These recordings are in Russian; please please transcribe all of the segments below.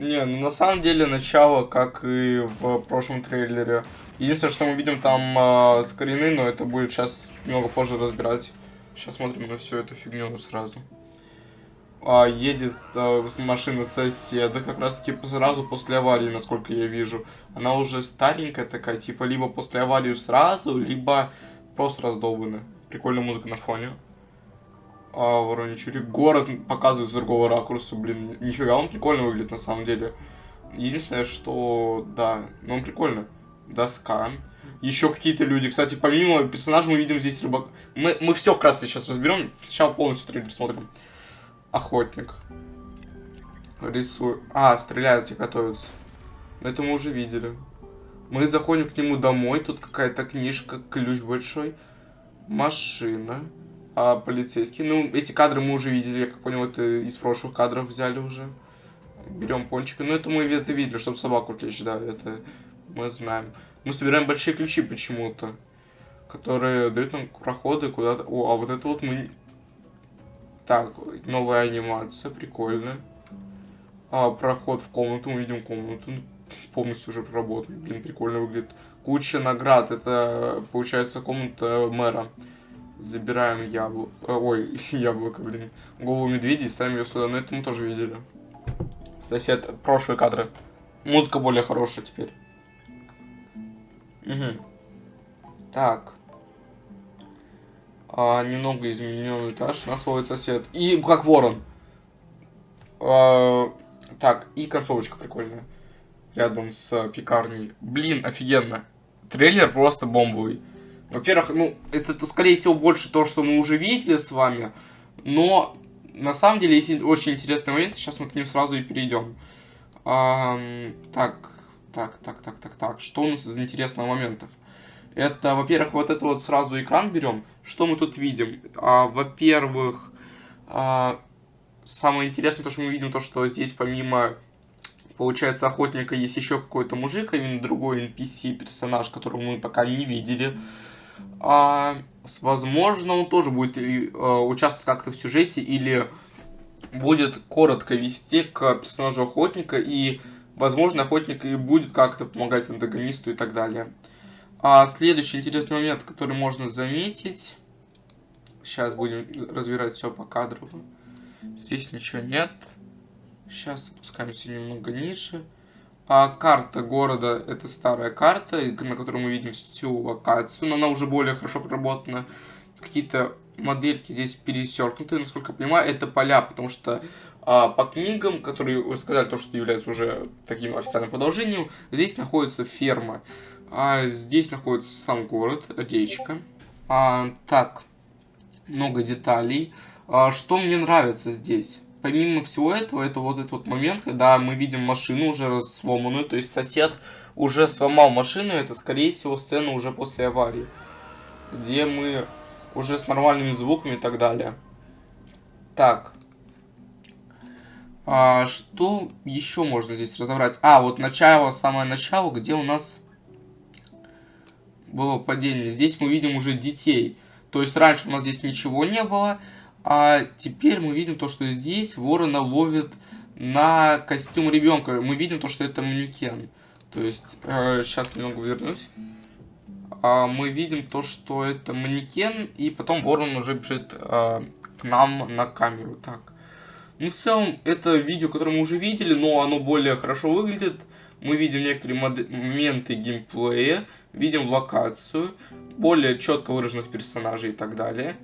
Не, ну на самом деле начало, как и в прошлом трейлере. Единственное, что мы видим там э, скрины, но это будет сейчас немного позже разбирать. Сейчас смотрим на всю эту фигню сразу. А, едет а, машина соседа, как раз таки сразу после аварии, насколько я вижу. Она уже старенькая такая, типа либо после аварии сразу, либо просто раздолбанная. Прикольная музыка на фоне. А, Вороничури. Город показывают с другого ракурса, блин. Нифига, он прикольно выглядит на самом деле. Единственное, что, да, ну он прикольно. Доска. Еще какие-то люди. Кстати, помимо персонажа мы видим здесь рыбак. Мы, мы все вкратце сейчас разберем. Сначала полностью трейлер смотрим. Охотник. Рисую. А, стреляют и готовятся. Это мы уже видели. Мы заходим к нему домой. Тут какая-то книжка, ключ большой. Машина а, полицейский. Ну, эти кадры мы уже видели, я как понял, это из прошлых кадров взяли уже. Берем пончика. Ну, это мы это видели, чтобы собаку отвлечь, да, это мы знаем. Мы собираем большие ключи почему-то, которые дают нам проходы куда-то. О, а вот это вот мы... Так, новая анимация, прикольно. А, проход в комнату, мы видим комнату. Полностью уже проработан. Блин, прикольно выглядит. Куча наград, это, получается, комната мэра. Забираем яблоко. Э, ой, яблоко, блин. Голову медведя и ставим ее сюда. Но это мы тоже видели. Сосед, прошлые кадры. Музыка более хорошая теперь. Угу. Так. А, немного изменен этаж. Нас ловит сосед. И как ворон. А, так, и концовочка прикольная. Рядом с пекарней. Блин, офигенно. Трейлер просто бомбовый. Во-первых, ну, это, скорее всего, больше то, что мы уже видели с вами. Но, на самом деле, есть очень интересный момент. Сейчас мы к ним сразу и перейдем. А, так, так, так, так, так, так. Что у нас из интересных моментов? Это, во-первых, вот это вот сразу экран берем. Что мы тут видим? А, во-первых, а, самое интересное, то, что мы видим, то, что здесь помимо, получается, охотника есть еще какой-то мужик, а именно другой NPC-персонаж, которого мы пока не видели. А, возможно, он тоже будет а, участвовать как-то в сюжете или будет коротко вести к персонажу охотника и, возможно, охотник и будет как-то помогать антагонисту и так далее. А следующий интересный момент, который можно заметить. Сейчас будем разбирать все по кадру. Здесь ничего нет. Сейчас опускаемся немного ниже. А карта города это старая карта, на которой мы видим всю локацию, но она уже более хорошо проработана. Какие-то модельки здесь пересеркнуты, насколько я понимаю, это поля, потому что а, по книгам, которые вы сказали, то, что является уже таким официальным продолжением, здесь находится ферма, а здесь находится сам город, речка. А, так, много деталей. А, что мне нравится здесь? Помимо всего этого, это вот этот вот момент, когда мы видим машину уже сломанную, то есть сосед уже сломал машину, это скорее всего сцена уже после аварии, где мы уже с нормальными звуками и так далее. Так. А, что еще можно здесь разобрать? А, вот начало, самое начало, где у нас было падение. Здесь мы видим уже детей. То есть раньше у нас здесь ничего не было. А теперь мы видим то, что здесь ворона ловит на костюм ребенка. Мы видим то, что это манекен. То есть, э, сейчас немного вернусь. А, мы видим то, что это манекен, и потом ворон уже бежит э, к нам на камеру. Так. Ну, в целом, это видео, которое мы уже видели, но оно более хорошо выглядит. Мы видим некоторые моменты геймплея, видим локацию, более четко выраженных персонажей и так далее.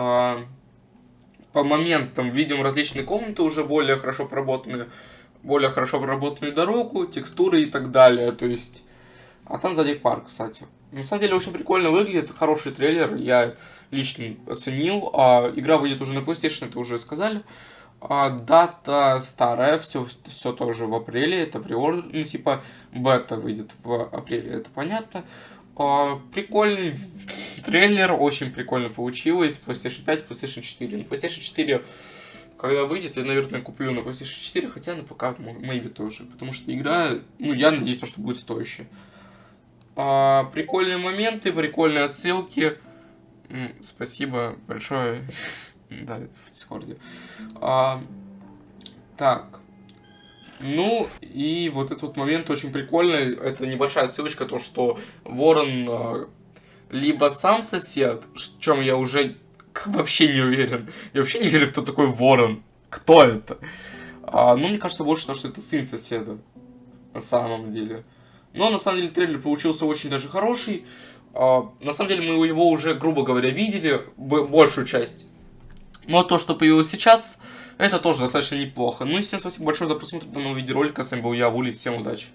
А, по моментам видим различные комнаты уже более хорошо проработанные, более хорошо проработанную дорогу, текстуры и так далее. То есть, а там сзади парк, кстати. На самом деле очень прикольно выглядит, хороший трейлер, я лично оценил. А, игра выйдет уже на PlayStation, это уже сказали. А, дата старая, все, все тоже в апреле, это приор, ну типа бета выйдет в апреле, это понятно. А, прикольный трейлер, очень прикольно получилось. PlayStation 5, PlayStation 4. На PlayStation 4, когда выйдет, я, наверное, куплю на PlayStation 4, хотя на ПК, maybe тоже. Потому что игра, ну, я надеюсь, что будет стоящая. А, прикольные моменты, прикольные отсылки. Спасибо большое. да, в Дискорде. А, так. Ну, и вот этот вот момент очень прикольный. Это небольшая ссылочка, то, что Ворон э, либо сам сосед, в чем я уже вообще не уверен. Я вообще не верю, кто такой Ворон. Кто это? А, ну, мне кажется больше, то, что это сын соседа. На самом деле. Но, на самом деле, трейлер получился очень даже хороший. А, на самом деле, мы его уже, грубо говоря, видели, большую часть. Но то, что появилось сейчас, это тоже достаточно неплохо. Ну и всем спасибо большое за просмотр данного видеоролика. С вами был я, Вули. Всем удачи.